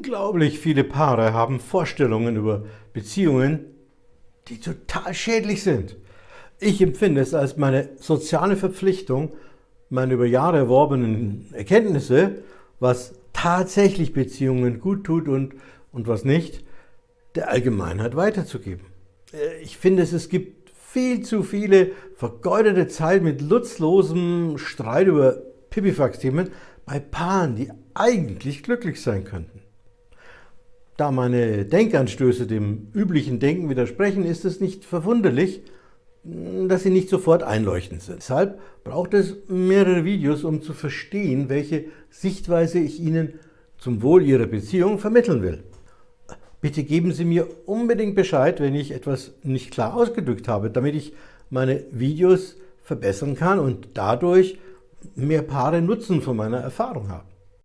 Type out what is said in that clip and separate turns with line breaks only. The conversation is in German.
Unglaublich viele Paare haben Vorstellungen über Beziehungen, die total schädlich sind. Ich empfinde es als meine soziale Verpflichtung, meine über Jahre erworbenen Erkenntnisse, was tatsächlich Beziehungen gut tut und, und was nicht, der Allgemeinheit weiterzugeben. Äh, ich finde es, es gibt viel zu viele vergeudete Zeit mit nutzlosem Streit über Pipifax-Themen bei Paaren, die eigentlich glücklich sein könnten. Da meine Denkanstöße dem üblichen Denken widersprechen, ist es nicht verwunderlich, dass sie nicht sofort einleuchtend sind. Deshalb braucht es mehrere Videos, um zu verstehen, welche Sichtweise ich Ihnen zum Wohl Ihrer Beziehung vermitteln will. Bitte geben Sie mir unbedingt Bescheid, wenn ich etwas nicht klar ausgedrückt habe, damit ich meine Videos verbessern kann und dadurch mehr Paare Nutzen von meiner Erfahrung haben.